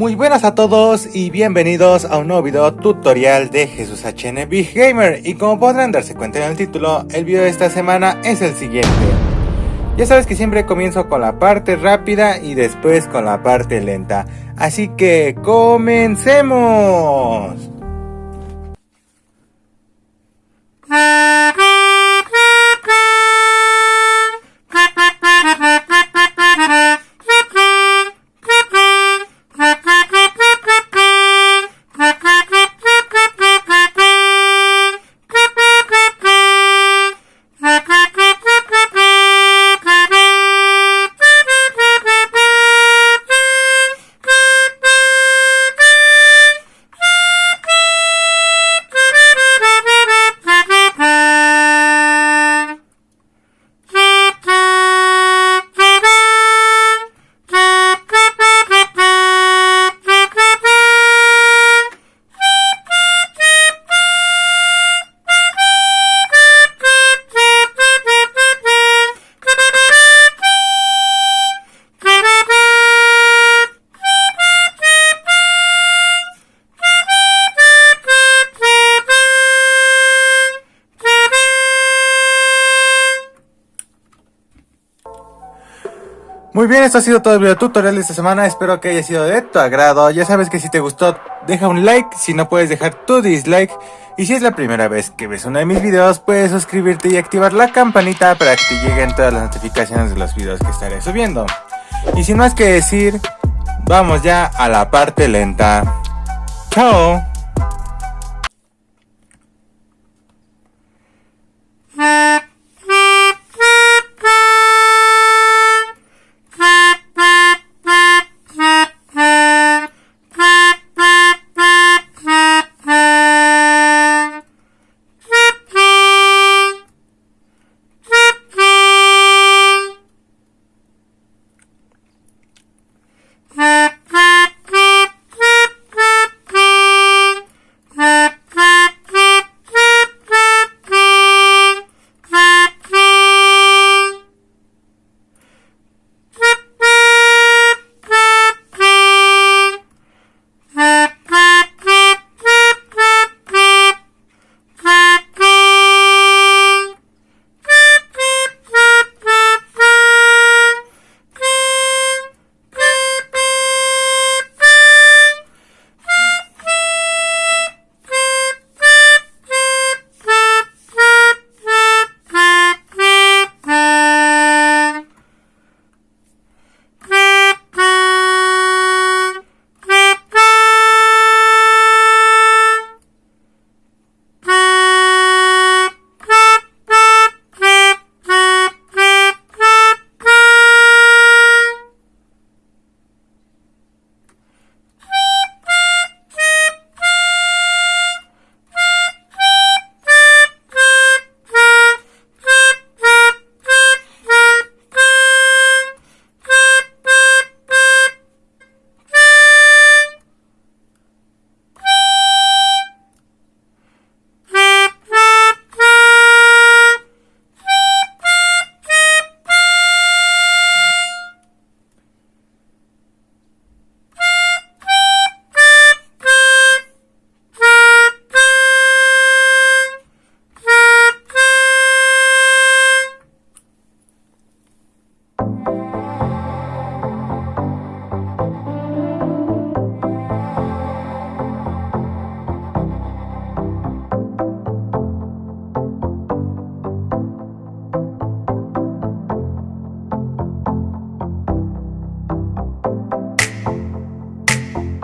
Muy buenas a todos y bienvenidos a un nuevo video tutorial de Jesús HN Big Gamer y como podrán darse cuenta en el título, el video de esta semana es el siguiente. Ya sabes que siempre comienzo con la parte rápida y después con la parte lenta, así que comencemos. Muy bien, esto ha sido todo el video tutorial de esta semana, espero que haya sido de tu agrado, ya sabes que si te gustó deja un like, si no puedes dejar tu dislike y si es la primera vez que ves uno de mis videos puedes suscribirte y activar la campanita para que te lleguen todas las notificaciones de los videos que estaré subiendo. Y sin más que decir, vamos ya a la parte lenta. ¡Chao! Ah.